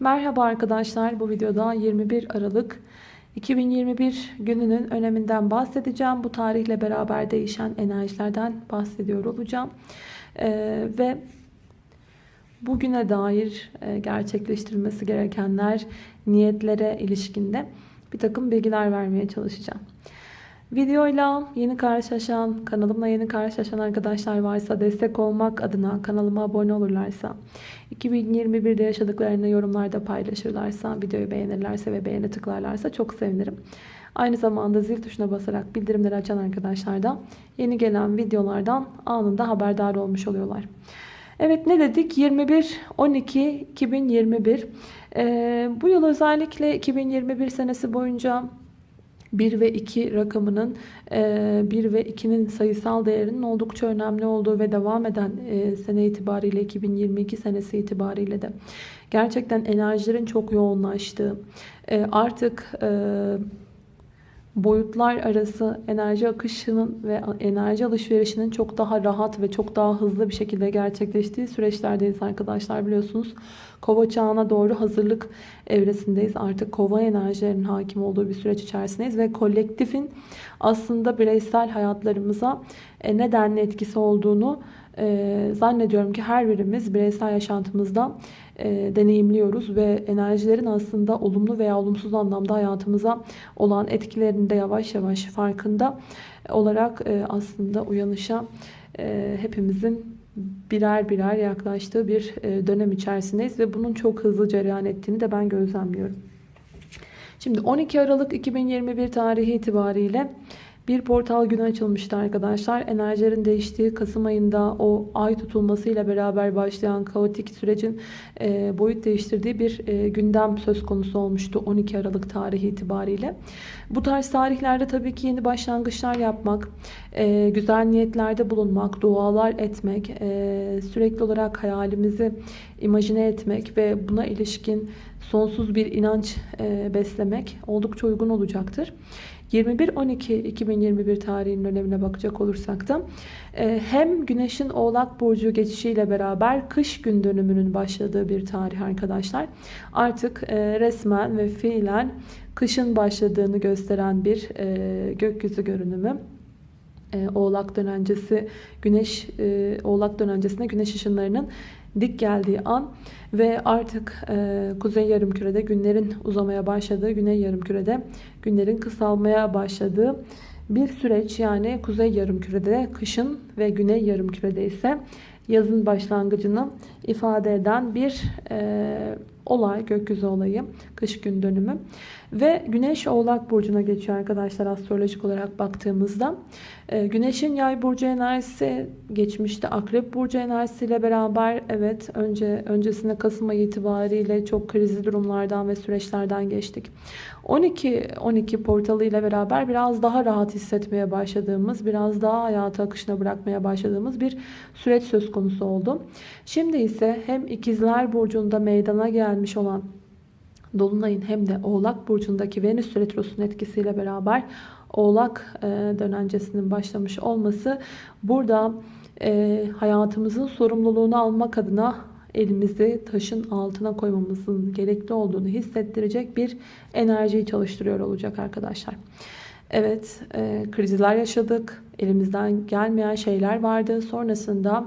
Merhaba arkadaşlar. Bu videoda 21 Aralık 2021 gününün öneminden bahsedeceğim. Bu tarihle beraber değişen enerjilerden bahsediyor olacağım. Ee, ve bugüne dair e, gerçekleştirilmesi gerekenler, niyetlere ilişkinde bir takım bilgiler vermeye çalışacağım. Videoyla yeni karşılaşan, kanalımla yeni karşılaşan arkadaşlar varsa destek olmak adına kanalıma abone olurlarsa, 2021'de yaşadıklarını yorumlarda paylaşırlarsa, videoyu beğenirlerse ve beğene tıklarlarsa çok sevinirim. Aynı zamanda zil tuşuna basarak bildirimleri açan arkadaşlar da yeni gelen videolardan anında haberdar olmuş oluyorlar. Evet ne dedik? 21-12-2021. Ee, bu yıl özellikle 2021 senesi boyunca 1 ve 2 rakamının 1 e, ve 2'nin sayısal değerinin oldukça önemli olduğu ve devam eden e, sene itibariyle 2022 senesi itibariyle de gerçekten enerjilerin çok yoğunlaştığı e, artık boyutlar arası enerji akışının ve enerji alışverişinin çok daha rahat ve çok daha hızlı bir şekilde gerçekleştiği süreçlerdeyiz arkadaşlar biliyorsunuz. Kova çağına doğru hazırlık evresindeyiz. Artık kova enerjilerinin hakim olduğu bir süreç içerisindeyiz ve kolektifin aslında bireysel hayatlarımıza e, nedenli etkisi olduğunu e, zannediyorum ki her birimiz bireysel yaşantımızda e, deneyimliyoruz ve enerjilerin aslında olumlu veya olumsuz anlamda hayatımıza olan etkilerini de yavaş yavaş farkında olarak aslında uyanışa hepimizin birer birer yaklaştığı bir e, dönem içerisindeyiz ve bunun çok hızlı cereyan ettiğini de ben gözlemliyorum. Şimdi 12 Aralık 2021 tarihi itibariyle bir portal günü açılmıştı arkadaşlar. Enerjilerin değiştiği Kasım ayında o ay tutulmasıyla beraber başlayan kaotik sürecin e, boyut değiştirdiği bir e, gündem söz konusu olmuştu 12 Aralık tarihi itibariyle. Bu tarz tarihlerde tabii ki yeni başlangıçlar yapmak, e, güzel niyetlerde bulunmak, dualar etmek, sürekli olarak hayalimizi imajine etmek ve buna ilişkin sonsuz bir inanç beslemek oldukça uygun olacaktır. 21-12-2021 tarihinin önemine bakacak olursak da e, hem Güneş'in Oğlak Burcu geçişiyle beraber kış gün dönümünün başladığı bir tarih arkadaşlar. Artık e, resmen ve fiilen kışın başladığını gösteren bir e, gökyüzü görünümü. Oğlak dönencesi Güneş Oğlak dönencesinde Güneş ışınlarının dik geldiği an ve artık e, kuzey yarımkürede günlerin uzamaya başladığı, güney yarımkürede günlerin kısalmaya başladığı bir süreç. Yani kuzey yarımkürede kışın ve güney yarımkürede ise yazın başlangıcını ifade eden bir e, olay, gökyüzü olayı, kış gün dönümü. Ve Güneş Oğlak Burcu'na geçiyor arkadaşlar astrolojik olarak baktığımızda. Ee, Güneş'in yay burcu enerjisi geçmişte Akrep burcu enerjisiyle beraber evet önce öncesinde Kasım ayı itibariyle çok krizli durumlardan ve süreçlerden geçtik. 12 12 portalı ile beraber biraz daha rahat hissetmeye başladığımız, biraz daha hayatı akışına bırakmaya başladığımız bir süreç söz konusu oldu. Şimdi ise hem ikizler burcunda meydana gelmiş olan Dolunay'ın hem de Oğlak Burcu'ndaki Venüs Retrosu'nun etkisiyle beraber Oğlak e, dönencesinin başlamış olması burada e, hayatımızın sorumluluğunu almak adına elimizi taşın altına koymamızın gerekli olduğunu hissettirecek bir enerjiyi çalıştırıyor olacak arkadaşlar. Evet e, krizler yaşadık. Elimizden gelmeyen şeyler vardı. Sonrasında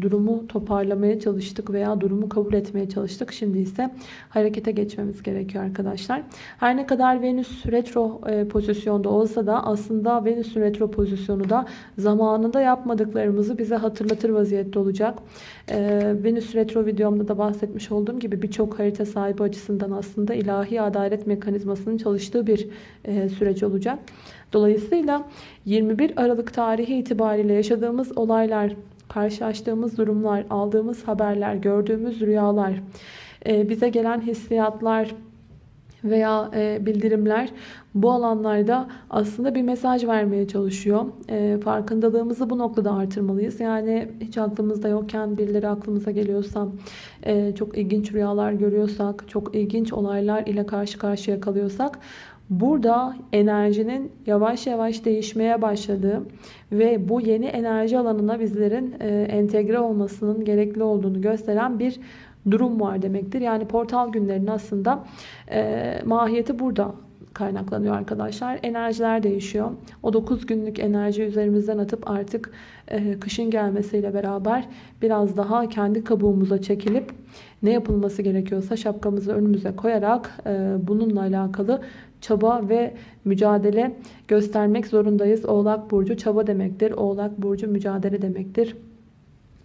durumu toparlamaya çalıştık veya durumu kabul etmeye çalıştık. Şimdi ise harekete geçmemiz gerekiyor arkadaşlar. Her ne kadar Venüs retro e, pozisyonda olsa da aslında Venüs'ün retro pozisyonu da zamanında yapmadıklarımızı bize hatırlatır vaziyette olacak. E, Venüs retro videomda da bahsetmiş olduğum gibi birçok harita sahibi açısından aslında ilahi adalet mekanizmasının çalıştığı bir e, süreç olacak. Dolayısıyla 21 Aralık tarihi itibariyle yaşadığımız olaylar karşılaştığımız durumlar, aldığımız haberler, gördüğümüz rüyalar, e, bize gelen hissiyatlar veya e, bildirimler bu alanlarda aslında bir mesaj vermeye çalışıyor. E, farkındalığımızı bu noktada artırmalıyız. Yani hiç aklımızda yokken birileri aklımıza geliyorsa, çok ilginç rüyalar görüyorsak, çok ilginç olaylar ile karşı karşıya kalıyorsak Burada enerjinin yavaş yavaş değişmeye başladığı ve bu yeni enerji alanına bizlerin e, entegre olmasının gerekli olduğunu gösteren bir durum var demektir. Yani portal günlerinin aslında e, mahiyeti burada kaynaklanıyor arkadaşlar. Enerjiler değişiyor. O 9 günlük enerji üzerimizden atıp artık e, kışın gelmesiyle beraber biraz daha kendi kabuğumuza çekilip ne yapılması gerekiyorsa şapkamızı önümüze koyarak bununla alakalı çaba ve mücadele göstermek zorundayız. Oğlak Burcu çaba demektir. Oğlak Burcu mücadele demektir.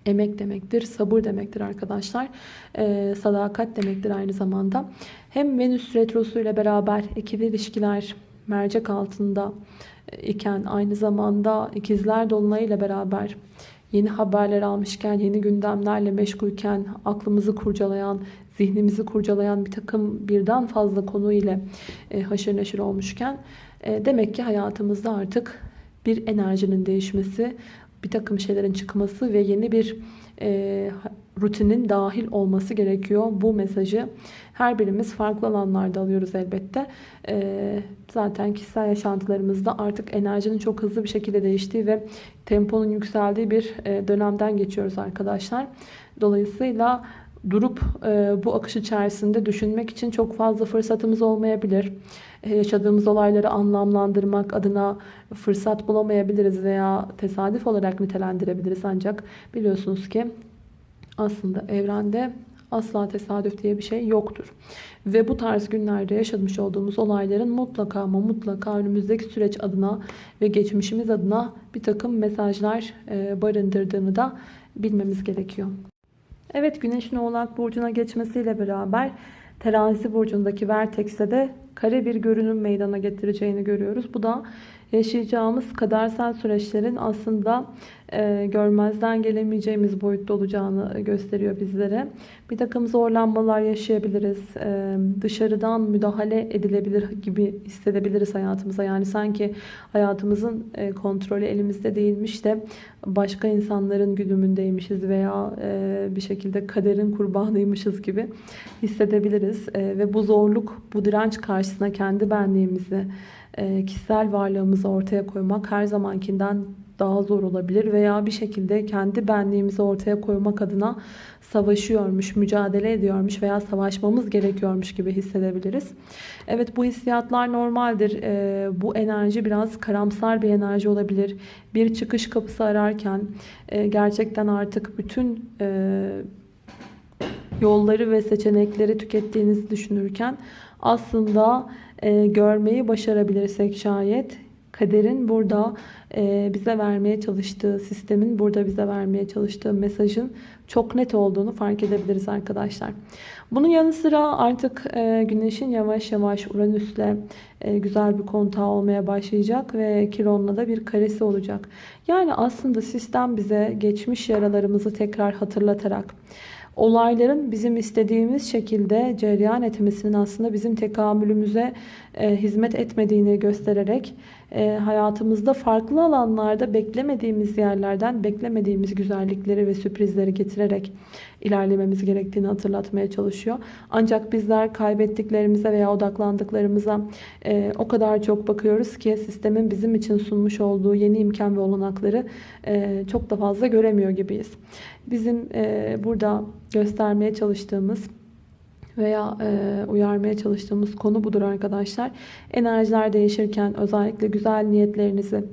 Emek demektir, sabır demektir arkadaşlar. Ee, sadakat demektir aynı zamanda. Hem Venüs Retrosu ile beraber ikili ilişkiler mercek altında iken aynı zamanda ikizler dolunayı ile beraber yeni haberler almışken, yeni gündemlerle meşgulken, aklımızı kurcalayan, zihnimizi kurcalayan bir takım birden fazla konu ile e, haşır neşir olmuşken e, demek ki hayatımızda artık bir enerjinin değişmesi, bir takım şeylerin çıkması ve yeni bir e, rutinin dahil olması gerekiyor. Bu mesajı her birimiz farklı alanlarda alıyoruz elbette. E, zaten kişisel yaşantılarımızda artık enerjinin çok hızlı bir şekilde değiştiği ve temponun yükseldiği bir e, dönemden geçiyoruz arkadaşlar. Dolayısıyla durup e, bu akış içerisinde düşünmek için çok fazla fırsatımız olmayabilir. E, yaşadığımız olayları anlamlandırmak adına fırsat bulamayabiliriz veya tesadüf olarak nitelendirebiliriz. Ancak biliyorsunuz ki aslında evrende asla tesadüf diye bir şey yoktur. Ve bu tarz günlerde yaşamış olduğumuz olayların mutlaka ama mutlaka önümüzdeki süreç adına ve geçmişimiz adına bir takım mesajlar e, barındırdığını da bilmemiz gerekiyor. Evet Güneş'in Oğlak Burcu'na geçmesiyle beraber Terazi Burcu'ndaki Vertex'e de kare bir görünüm meydana getireceğini görüyoruz. Bu da yaşayacağımız kadersel süreçlerin aslında e, görmezden gelemeyeceğimiz boyutta olacağını gösteriyor bizlere. Bir takım zorlanmalar yaşayabiliriz. E, dışarıdan müdahale edilebilir gibi hissedebiliriz hayatımıza. Yani sanki hayatımızın e, kontrolü elimizde değilmiş de başka insanların güdümündeymişiz veya e, bir şekilde kaderin kurbanıymışız gibi hissedebiliriz. E, ve bu zorluk, bu direnç karşısında kendi benliğimizi, e, kişisel varlığımızı ortaya koymak her zamankinden daha zor olabilir veya bir şekilde kendi benliğimizi ortaya koymak adına savaşıyormuş, mücadele ediyormuş veya savaşmamız gerekiyormuş gibi hissedebiliriz. Evet bu hissiyatlar normaldir. E, bu enerji biraz karamsar bir enerji olabilir. Bir çıkış kapısı ararken e, gerçekten artık bütün yolları ve seçenekleri tükettiğinizi düşünürken aslında e, görmeyi başarabilirsek şayet kaderin burada e, bize vermeye çalıştığı, sistemin burada bize vermeye çalıştığı mesajın çok net olduğunu fark edebiliriz arkadaşlar. Bunun yanı sıra artık e, güneşin yavaş yavaş Uranüs'le e, güzel bir kontağı olmaya başlayacak ve Kiron'la da bir karesi olacak. Yani aslında sistem bize geçmiş yaralarımızı tekrar hatırlatarak olayların bizim istediğimiz şekilde cereyan etmesinin aslında bizim tekamülümüze e, hizmet etmediğini göstererek e, hayatımızda farklı alanlarda beklemediğimiz yerlerden beklemediğimiz güzellikleri ve sürprizleri getirerek ilerlememiz gerektiğini hatırlatmaya çalışıyor. Ancak bizler kaybettiklerimize veya odaklandıklarımıza e, o kadar çok bakıyoruz ki sistemin bizim için sunmuş olduğu yeni imkan ve olanakları e, çok da fazla göremiyor gibiyiz. Bizim e, burada göstermeye çalıştığımız veya e, uyarmaya çalıştığımız konu budur arkadaşlar. Enerjiler değişirken özellikle güzel niyetlerinizi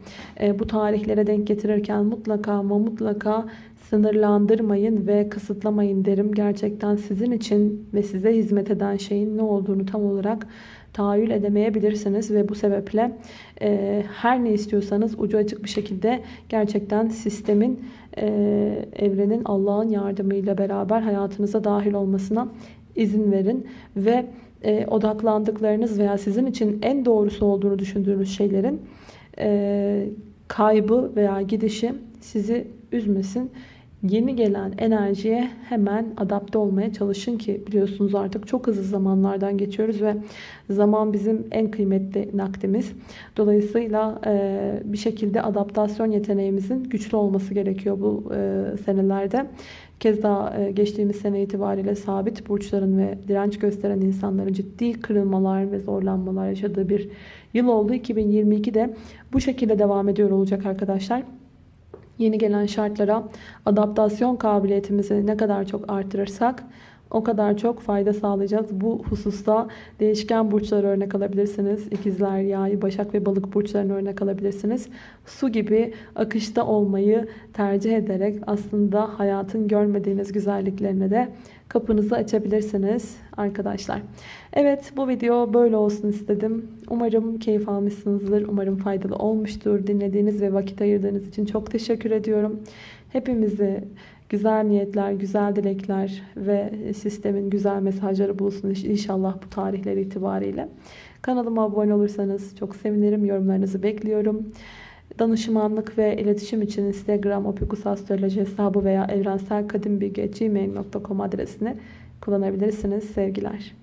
e, bu tarihlere denk getirirken mutlaka ama mutlaka sınırlandırmayın ve kısıtlamayın derim. Gerçekten sizin için ve size hizmet eden şeyin ne olduğunu tam olarak tahayyül edemeyebilirsiniz ve bu sebeple e, her ne istiyorsanız ucu açık bir şekilde gerçekten sistemin, e, evrenin, Allah'ın yardımıyla beraber hayatınıza dahil olmasına izin verin ve e, odaklandıklarınız veya sizin için en doğrusu olduğunu düşündüğünüz şeylerin e, kaybı veya gidişi sizi üzmesin. Yeni gelen enerjiye hemen adapte olmaya çalışın ki biliyorsunuz artık çok hızlı zamanlardan geçiyoruz ve zaman bizim en kıymetli nakdimiz. Dolayısıyla e, bir şekilde adaptasyon yeteneğimizin güçlü olması gerekiyor bu e, senelerde. Kez daha e, geçtiğimiz sene itibariyle sabit burçların ve direnç gösteren insanların ciddi kırılmalar ve zorlanmalar yaşadığı bir yıl oldu. 2022 de bu şekilde devam ediyor olacak arkadaşlar yeni gelen şartlara adaptasyon kabiliyetimizi ne kadar çok artırırsak o kadar çok fayda sağlayacağız. Bu hususta değişken burçları örnek alabilirsiniz. İkizler, Yay, Başak ve Balık burçlarını örnek alabilirsiniz. Su gibi akışta olmayı tercih ederek aslında hayatın görmediğiniz güzelliklerine de kapınızı açabilirsiniz arkadaşlar. Evet bu video böyle olsun istedim. Umarım keyif almışsınızdır. Umarım faydalı olmuştur. Dinlediğiniz ve vakit ayırdığınız için çok teşekkür ediyorum. Hepimizi güzel niyetler, güzel dilekler ve sistemin güzel mesajları bulsun inşallah bu tarihler itibariyle. Kanalıma abone olursanız çok sevinirim. Yorumlarınızı bekliyorum. Danışmanlık ve iletişim için Instagram opikusastroloji hesabı veya evrenselkadimbilgi.gmail.com adresini kullanabilirsiniz. Sevgiler.